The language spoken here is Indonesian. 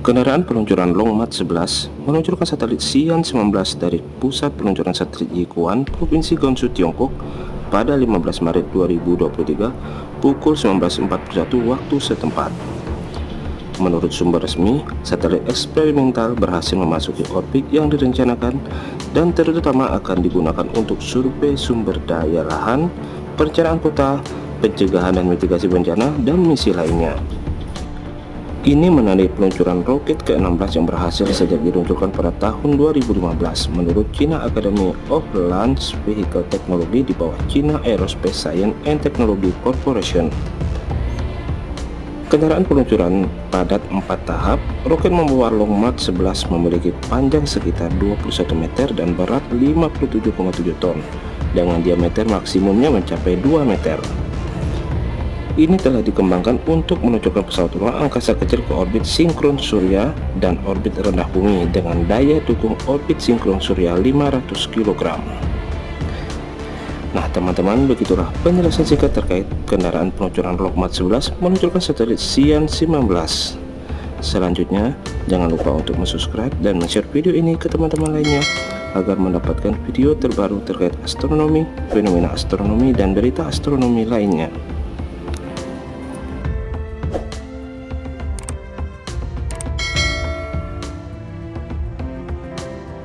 Kendaraan peluncuran Long March 11 meluncurkan satelit Xi'an 19 dari pusat peluncuran satelit Yiquan, Provinsi Gansu, Tiongkok pada 15 Maret 2023 pukul 19.41 waktu setempat. Menurut sumber resmi, satelit eksperimental berhasil memasuki orbit yang direncanakan dan terutama akan digunakan untuk survei sumber daya lahan, perencanaan kota, pencegahan dan mitigasi bencana, dan misi lainnya. Ini menandai peluncuran roket ke-16 yang berhasil sejak diluncurkan pada tahun 2015 menurut China Academy of Launch Vehicle Technology di bawah China Aerospace Science and Technology Corporation. Kendaraan peluncuran padat 4 tahap, roket membawa Long March 11 memiliki panjang sekitar 21 meter dan berat 57,7 ton, dengan diameter maksimumnya mencapai 2 meter ini telah dikembangkan untuk menunjukkan pesawat ruang angkasa kecil ke orbit sinkron surya dan orbit rendah bumi dengan daya dukung orbit sinkron surya 500 kg. Nah teman-teman begitulah penjelasan singkat terkait kendaraan peluncuran Lockmat 11 meluncurkan satelit Xi'an 19 Selanjutnya jangan lupa untuk subscribe dan share video ini ke teman-teman lainnya agar mendapatkan video terbaru terkait astronomi, fenomena astronomi dan berita astronomi lainnya